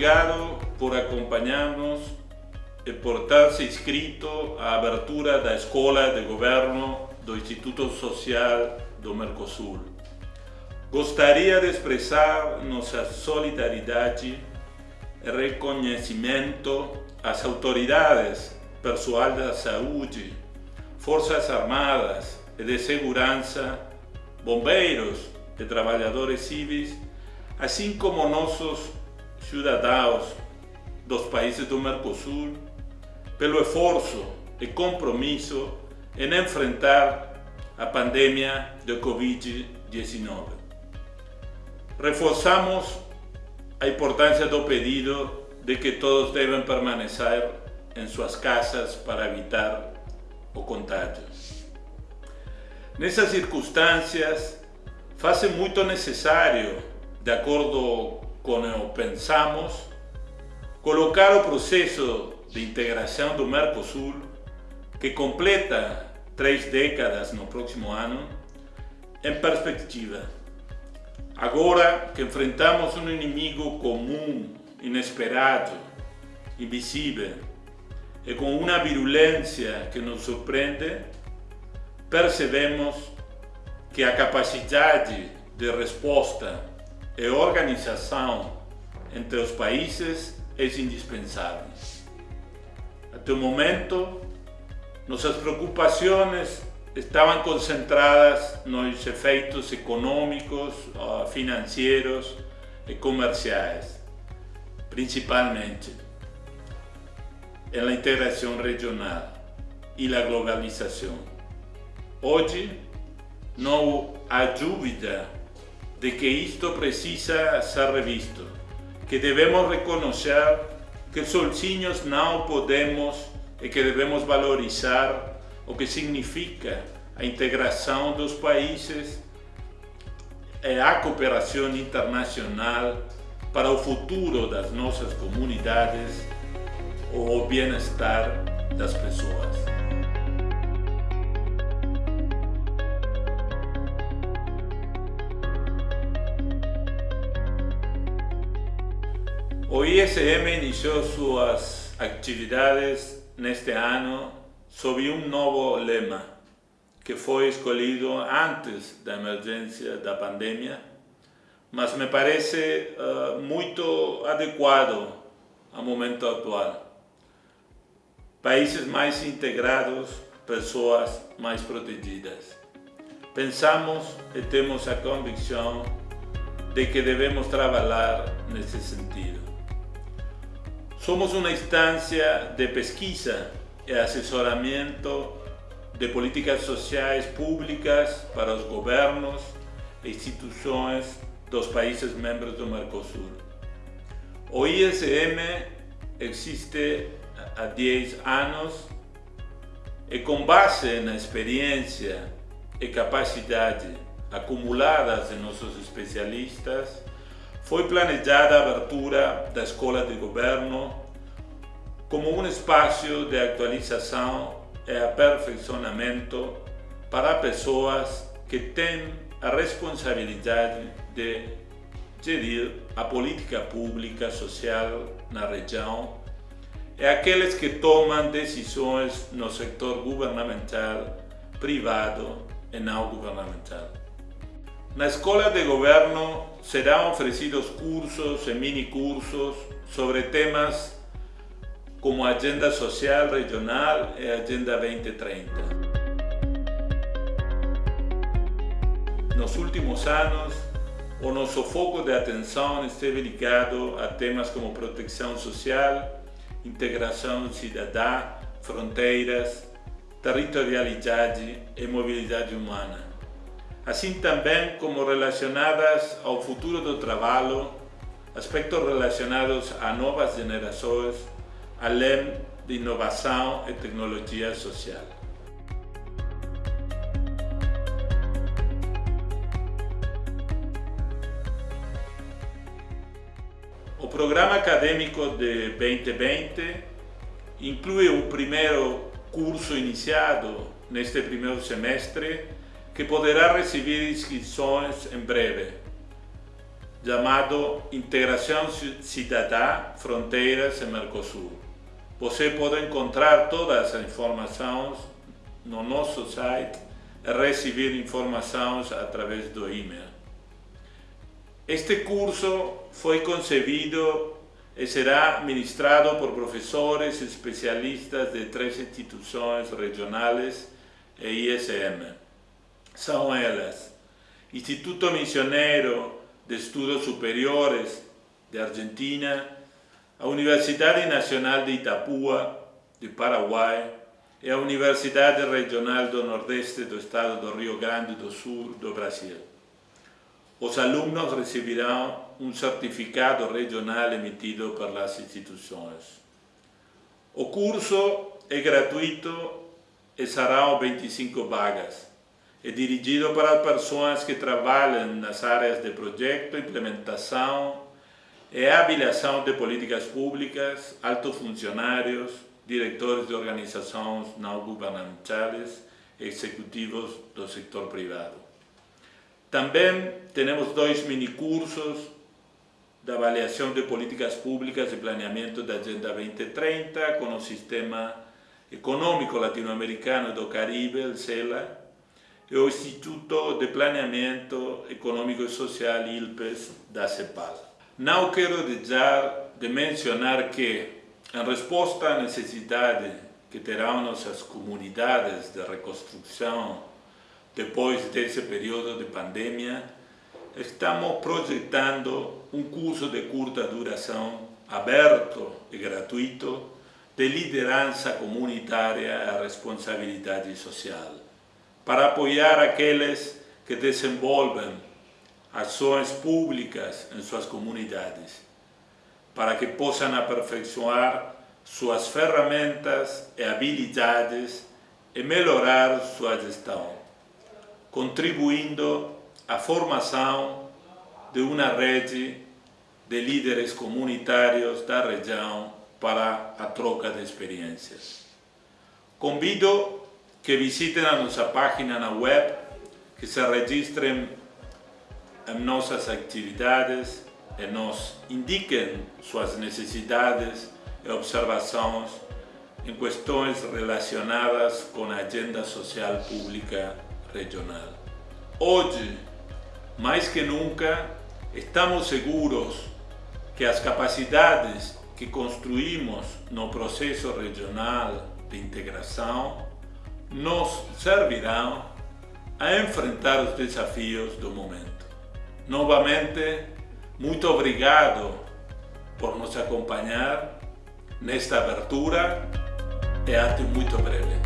Obrigado por acompanhar-nos e por ter se inscrito à abertura da Escola de Governo do Instituto Social do Mercosul. Gostaria de expressar nossa solidariedade e reconhecimento às autoridades, pessoal da saúde, forças armadas e de segurança, bombeiros e trabalhadores civis, assim como nossos cidadãos dos países do Mercosul, pelo esforço e compromisso em enfrentar a pandemia de Covid-19. Reforçamos a importância do pedido de que todos devem permanecer em suas casas para evitar o contágio. Nessas circunstâncias, faz muito necessário, de acordo pensamos, colocar o processo de integração do Mercosul, que completa três décadas no próximo ano, em perspectiva. Agora que enfrentamos um inimigo comum, inesperado, invisível e com uma virulência que nos surpreende, percebemos que a capacidade de resposta e organização entre os países é indispensável. Até o momento, nossas preocupações estavam concentradas nos efeitos econômicos, ah, financeiros e comerciais, principalmente na integração regional e na globalização. Hoje, não há dúvida de que isto precisa ser revisto, que devemos reconhecer que sozinhos não podemos e que devemos valorizar o que significa a integração dos países e a cooperação internacional para o futuro das nossas comunidades ou o bem-estar das pessoas. O ISM iniciou suas atividades neste ano sob um novo lema, que foi escolhido antes da emergência da pandemia, mas me parece uh, muito adequado ao momento atual. Países mais integrados, pessoas mais protegidas. Pensamos e temos a convicção de que devemos trabalhar nesse sentido. Somos uma instância de pesquisa e assessoramento de políticas sociais públicas para os governos e instituições dos países membros do Mercosul. O ISM existe há 10 anos e com base na experiência e capacidade acumuladas de nossos especialistas, foi planejada a abertura da Escola de Governo como um espaço de atualização e aperfeiçoamento para pessoas que têm a responsabilidade de gerir a política pública social na região e aqueles que tomam decisões no setor governamental, privado e não governamental. Na Escola de Governo serão oferecidos cursos e mini-cursos sobre temas como Agenda Social Regional e Agenda 2030. Nos últimos anos, o nosso foco de atenção esteve ligado a temas como proteção social, integração cidadã, fronteiras, territorialidade e mobilidade humana. Assim também como relacionadas ao futuro do trabalho, aspectos relacionados a novas gerações, além de inovação e tecnologia social. O programa acadêmico de 2020 inclui o primeiro curso iniciado neste primeiro semestre que poderá receber inscrições em breve. chamado Integração Cidadã Fronteiras e Mercosul. Você pode encontrar todas as informações no nosso site e receber informações através do e-mail. Este curso foi concebido e será ministrado por professores especialistas de três instituições regionais e ISM. São elas Instituto Missioneiro de Estudos Superiores de Argentina, a Universidade Nacional de Itapúa, de Paraguai, e a Universidade Regional do Nordeste do Estado do Rio Grande do Sul do Brasil. Os alunos receberão um certificado regional emitido pelas instituições. O curso é gratuito e serão 25 vagas. É dirigido para pessoas que trabalham nas áreas de projeto, implementação e avaliação de políticas públicas, altos funcionários, diretores de organizações não governamentais e executivos do setor privado. Também temos dois minicursos de avaliação de políticas públicas e planeamento da Agenda 2030 com o Sistema Econômico Latino-Americano do Caribe, o CELA, o Instituto de Planeamento Econômico e Social, ILPES, da CEPAL. Não quero deixar de mencionar que, em resposta à necessidade que terão nossas comunidades de reconstrução depois desse período de pandemia, estamos projetando um curso de curta duração, aberto e gratuito, de liderança comunitária e responsabilidade social, para apoiar aqueles que desenvolvem ações públicas em suas comunidades, para que possam aperfeiçoar suas ferramentas e habilidades e melhorar sua gestão, contribuindo à formação de uma rede de líderes comunitários da região para a troca de experiências. Convido que visitem a nossa página na web, que se registrem em nossas atividades e nos indiquem suas necessidades e observações em questões relacionadas com a agenda social pública regional. Hoje, mais que nunca, estamos seguros que as capacidades que construímos no processo regional de integração nos servirão a enfrentar os desafios do momento. Novamente, muito obrigado por nos acompanhar nesta abertura e até muito breve.